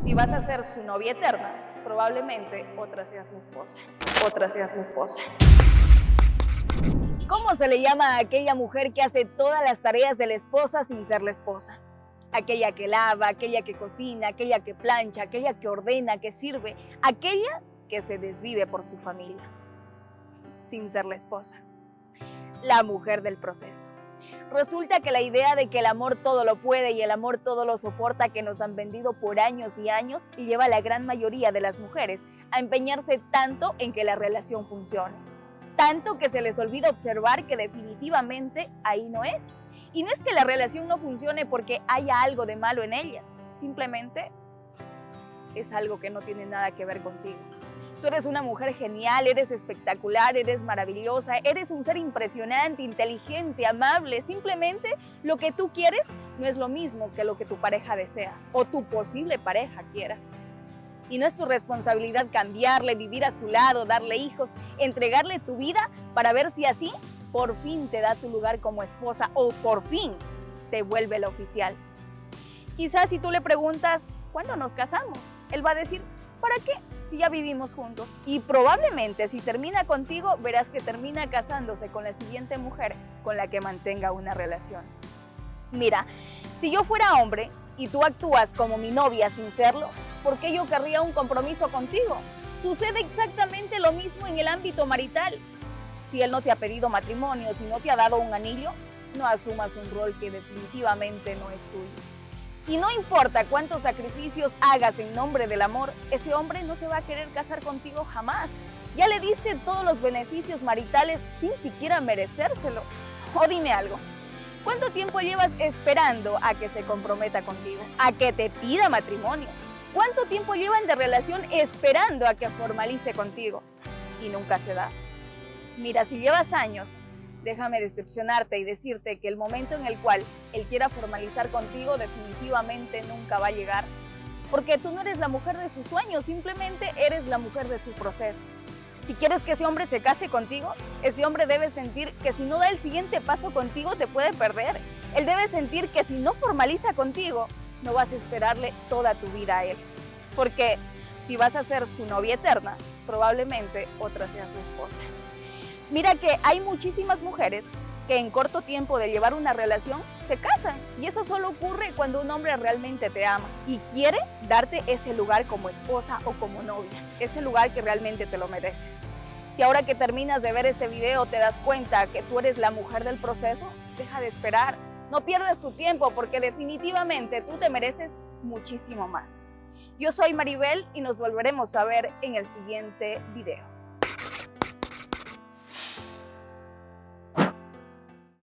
Si vas a ser su novia eterna, probablemente otra sea su esposa. Otra sea su esposa. ¿Cómo se le llama a aquella mujer que hace todas las tareas de la esposa sin ser la esposa? Aquella que lava, aquella que cocina, aquella que plancha, aquella que ordena, que sirve, aquella que se desvive por su familia, sin ser la esposa. La mujer del proceso. Resulta que la idea de que el amor todo lo puede y el amor todo lo soporta que nos han vendido por años y años lleva a la gran mayoría de las mujeres a empeñarse tanto en que la relación funcione. Tanto que se les olvida observar que definitivamente ahí no es. Y no es que la relación no funcione porque haya algo de malo en ellas, simplemente es algo que no tiene nada que ver contigo. Tú eres una mujer genial, eres espectacular, eres maravillosa, eres un ser impresionante, inteligente, amable. Simplemente lo que tú quieres no es lo mismo que lo que tu pareja desea o tu posible pareja quiera. Y no es tu responsabilidad cambiarle, vivir a su lado, darle hijos, entregarle tu vida para ver si así por fin te da tu lugar como esposa o por fin te vuelve la oficial. Quizás si tú le preguntas, ¿cuándo nos casamos? Él va a decir, ¿para qué? Si ya vivimos juntos. Y probablemente si termina contigo, verás que termina casándose con la siguiente mujer con la que mantenga una relación. Mira, si yo fuera hombre y tú actúas como mi novia sin serlo, ¿por qué yo querría un compromiso contigo? Sucede exactamente lo mismo en el ámbito marital. Si él no te ha pedido matrimonio, si no te ha dado un anillo, no asumas un rol que definitivamente no es tuyo. Y no importa cuántos sacrificios hagas en nombre del amor, ese hombre no se va a querer casar contigo jamás. Ya le diste todos los beneficios maritales sin siquiera merecérselo. O dime algo, ¿cuánto tiempo llevas esperando a que se comprometa contigo? A que te pida matrimonio. ¿Cuánto tiempo llevan de relación esperando a que formalice contigo? Y nunca se da. Mira, si llevas años déjame decepcionarte y decirte que el momento en el cual él quiera formalizar contigo definitivamente nunca va a llegar. Porque tú no eres la mujer de sus sueños, simplemente eres la mujer de su proceso. Si quieres que ese hombre se case contigo, ese hombre debe sentir que si no da el siguiente paso contigo te puede perder. Él debe sentir que si no formaliza contigo, no vas a esperarle toda tu vida a él. Porque si vas a ser su novia eterna, probablemente otra sea su esposa. Mira que hay muchísimas mujeres que en corto tiempo de llevar una relación se casan y eso solo ocurre cuando un hombre realmente te ama y quiere darte ese lugar como esposa o como novia, ese lugar que realmente te lo mereces. Si ahora que terminas de ver este video te das cuenta que tú eres la mujer del proceso, deja de esperar, no pierdas tu tiempo porque definitivamente tú te mereces muchísimo más. Yo soy Maribel y nos volveremos a ver en el siguiente video.